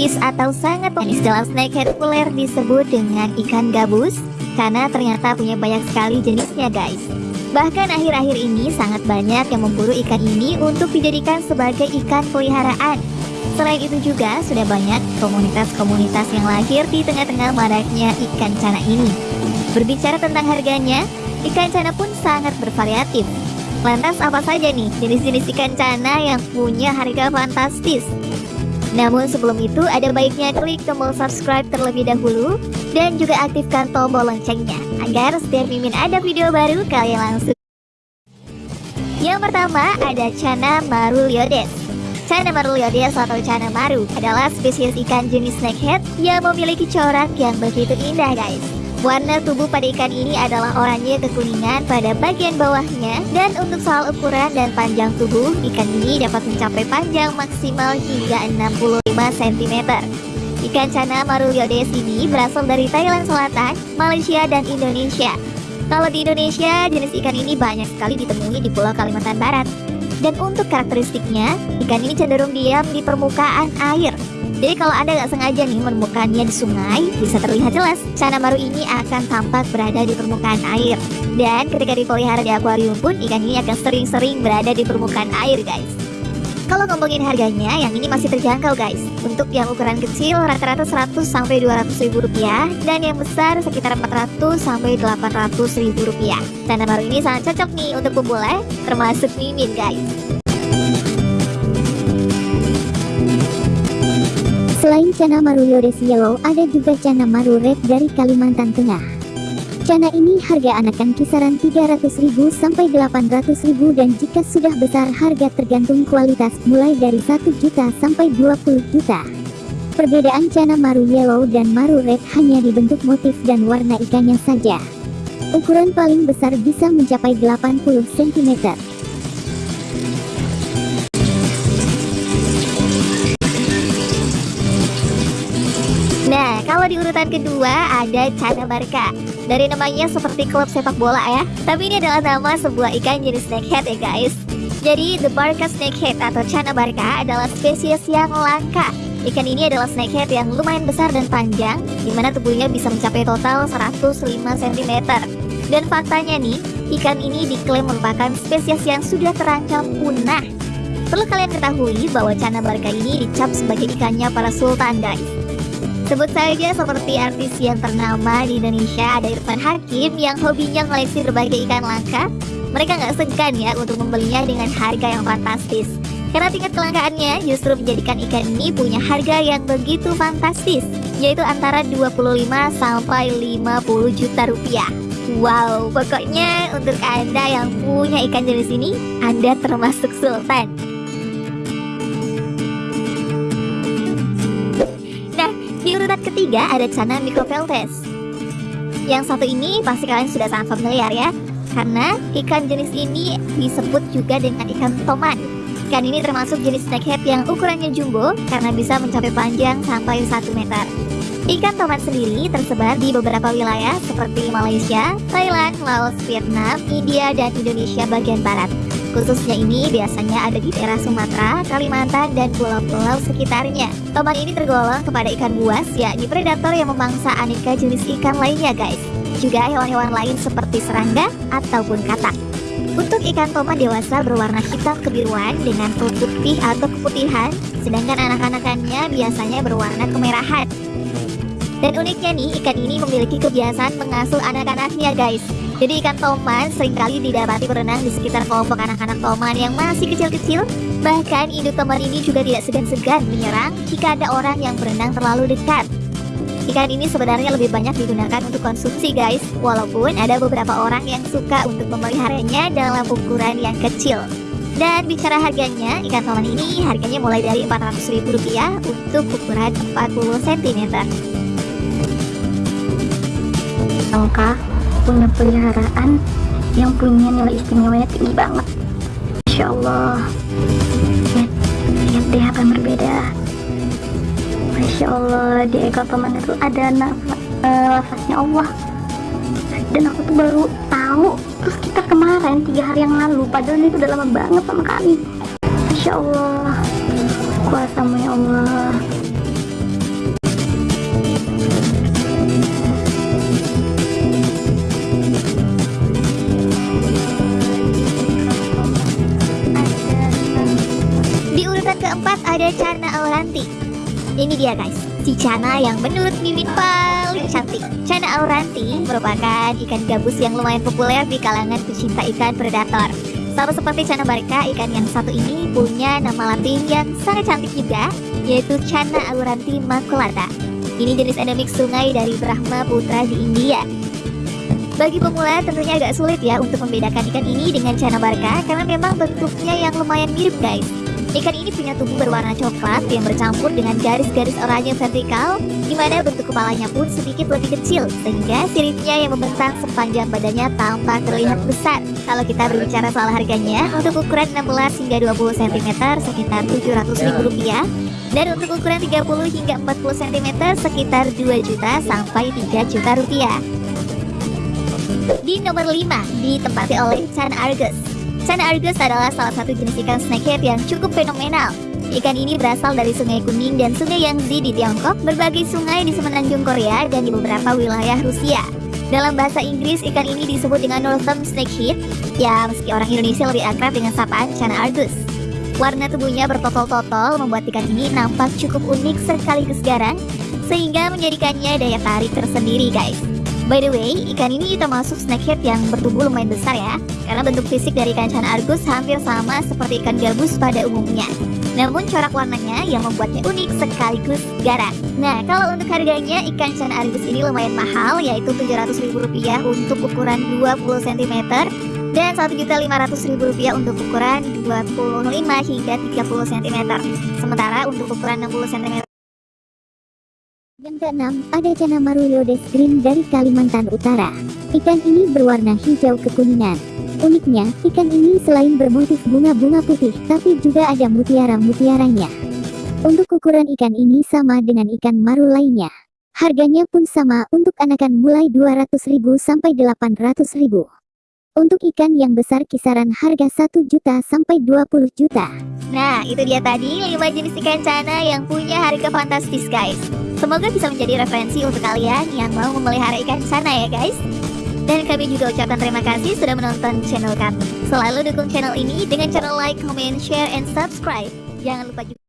atau sangat manis dalam snakehead populer disebut dengan ikan gabus karena ternyata punya banyak sekali jenisnya guys. Bahkan akhir-akhir ini sangat banyak yang memburu ikan ini untuk dijadikan sebagai ikan peliharaan. Selain itu juga sudah banyak komunitas-komunitas yang lahir di tengah-tengah maraknya ikan cana ini. Berbicara tentang harganya, ikan cana pun sangat bervariatif. Lantas apa saja nih jenis-jenis ikan cana yang punya harga fantastis? Namun sebelum itu ada baiknya klik tombol subscribe terlebih dahulu dan juga aktifkan tombol loncengnya agar setiap Mimin ada video baru kalian langsung. Yang pertama ada Cana Maruliodes. Cana Maruliodes atau Cana Maru adalah spesies ikan jenis snakehead yang memiliki corak yang begitu indah guys. Warna tubuh pada ikan ini adalah oranye kekuningan pada bagian bawahnya dan untuk soal ukuran dan panjang tubuh, ikan ini dapat mencapai panjang maksimal hingga 65 cm. Ikan cana maruliodes ini berasal dari Thailand Selatan, Malaysia, dan Indonesia. Kalau di Indonesia, jenis ikan ini banyak sekali ditemui di Pulau Kalimantan Barat. Dan untuk karakteristiknya, ikan ini cenderung diam di permukaan air jadi kalau Anda nggak sengaja nih menemukannya di sungai, bisa terlihat jelas cana maru ini akan tampak berada di permukaan air. Dan ketika dipelihara di akuarium pun, ikan ini akan sering-sering berada di permukaan air guys. Kalau ngomongin harganya, yang ini masih terjangkau guys. Untuk yang ukuran kecil rata-rata 100 sampai 200 ribu rupiah dan yang besar sekitar 400 sampai 800 ribu rupiah. Cana maru ini sangat cocok nih untuk pemula, termasuk mimin guys. Selain Cana Maru Yellow, ada juga Cana Maru Red dari Kalimantan Tengah. Cana ini harga anakan kisaran 300.000 sampai 800.000 dan jika sudah besar harga tergantung kualitas mulai dari 1 juta sampai 20 juta. Perbedaan Cana Maru Yellow dan Maru Red hanya dibentuk motif dan warna ikannya saja. Ukuran paling besar bisa mencapai 80 cm. Kalau di urutan kedua ada Cana Barca. Dari namanya seperti klub sepak bola ya. Tapi ini adalah nama sebuah ikan jenis snakehead ya guys. Jadi, the Barca snakehead atau Cana Barca adalah spesies yang langka. Ikan ini adalah snakehead yang lumayan besar dan panjang, di mana tubuhnya bisa mencapai total 105 cm. Dan faktanya nih, ikan ini diklaim merupakan spesies yang sudah terancam punah. Perlu kalian ketahui bahwa Cana Barca ini dicap sebagai ikannya para sultan guys. Sebut saja seperti artis yang ternama di Indonesia ada Irfan Hakim yang hobinya koleksi berbagai ikan langka. Mereka nggak segan ya untuk membelinya dengan harga yang fantastis. Karena tingkat kelangkaannya justru menjadikan ikan ini punya harga yang begitu fantastis, yaitu antara 25 sampai 50 juta rupiah. Wow, pokoknya untuk Anda yang punya ikan jenis ini, Anda termasuk sultan. Ketiga ada Cana micropeltes. Yang satu ini pasti kalian sudah sangat familiar ya, karena ikan jenis ini disebut juga dengan ikan toman. Ikan ini termasuk jenis snakehead yang ukurannya jumbo karena bisa mencapai panjang sampai 1 meter. Ikan toman sendiri tersebar di beberapa wilayah seperti Malaysia, Thailand, Laos, Vietnam, India, dan Indonesia bagian barat. Khususnya ini biasanya ada di daerah Sumatera, Kalimantan, dan pulau-pulau sekitarnya. Toman ini tergolong kepada ikan buas, yakni predator yang memangsa aneka jenis ikan lainnya guys. Juga hewan-hewan lain seperti serangga ataupun katak. Untuk ikan toman dewasa berwarna hitam kebiruan dengan perut putih atau keputihan, sedangkan anak-anakannya biasanya berwarna kemerahan. Dan uniknya nih, ikan ini memiliki kebiasaan mengasuh anak-anaknya guys. Jadi ikan toman sering kali didapati berenang di sekitar kelompok anak-anak toman yang masih kecil-kecil. Bahkan induk toman ini juga tidak segan-segan menyerang jika ada orang yang berenang terlalu dekat. Ikan ini sebenarnya lebih banyak digunakan untuk konsumsi guys, walaupun ada beberapa orang yang suka untuk memeliharanya dalam ukuran yang kecil. Dan bicara harganya, ikan toman ini harganya mulai dari Rp400.000 untuk ukuran 40 cm. Angka punya peliharaan yang punya nilai istimewanya tinggi banget. Masya Allah. Lihat, lihat deh apa yang berbeda. Masya Allah di ekor paman itu ada nafas, uh, lafaznya Allah. Dan aku tuh baru tahu. Terus kita kemarin tiga hari yang lalu padahal ini udah lama banget sama kami. Masya Allah. Kuasamu ya Allah Cana Auranti. Ini dia guys, si yang menurut Mimin paling cantik. Cana Auranti merupakan ikan gabus yang lumayan populer di kalangan pecinta ikan predator. Sama seperti Cana Barca, ikan yang satu ini punya nama latin yang sangat cantik juga, yaitu Cana Auranti maculata. Ini jenis endemik sungai dari Brahma Putra di India. Bagi pemula tentunya agak sulit ya untuk membedakan ikan ini dengan Cana Barca karena memang bentuknya yang lumayan mirip guys. Ikan ini punya tubuh berwarna coklat yang bercampur dengan garis-garis oranye vertikal, di mana bentuk kepalanya pun sedikit lebih kecil, sehingga siripnya yang membentang sepanjang badannya tampak terlihat besar. Kalau kita berbicara soal harganya, untuk ukuran 16 hingga 20 cm sekitar Rp700.000, dan untuk ukuran 30 hingga 40 cm sekitar 2 juta sampai 3 juta rupiah. Di nomor 5 ditempati oleh Chan Argus. Chan Argus adalah salah satu jenis ikan snakehead yang cukup fenomenal. Ikan ini berasal dari Sungai Kuning dan Sungai Yangtze di Tiongkok, berbagai sungai di semenanjung Korea, dan di beberapa wilayah Rusia. Dalam bahasa Inggris, ikan ini disebut dengan Northern Snakehead, ya meski orang Indonesia lebih akrab dengan sapaan Chan Argus. Warna tubuhnya bertotol-totol membuat ikan ini nampak cukup unik sekaligus garang, sehingga menjadikannya daya tarik tersendiri guys. By the way, ikan ini termasuk snakehead yang bertubuh lumayan besar ya. Karena bentuk fisik dari ikan Chan Argus hampir sama seperti ikan gabus pada umumnya. Namun corak warnanya yang membuatnya unik sekaligus garang. Nah, kalau untuk harganya ikan Chan Argus ini lumayan mahal yaitu Rp700.000 untuk ukuran 20 cm dan Rp1.500.000 untuk ukuran 25 hingga 30 cm Sementara untuk ukuran 60 cm Yang keenam, ada Cana Maruliodes Green dari Kalimantan Utara. Ikan ini berwarna hijau kekuningan. Uniknya, ikan ini selain bermotif bunga-bunga putih, tapi juga ada mutiara-mutiaranya. Untuk ukuran ikan ini sama dengan ikan maru lainnya. Harganya pun sama untuk anakan mulai 200.000 sampai 800.000. Untuk ikan yang besar kisaran harga 1 juta sampai 20 juta. Nah, itu dia tadi 5 jenis ikan cana yang punya harga fantastis guys. Semoga bisa menjadi referensi untuk kalian yang mau memelihara ikan sana ya guys. Dan kami juga ucapkan terima kasih sudah menonton channel kami. Selalu dukung channel ini dengan cara like, comment, share, and subscribe. Jangan lupa juga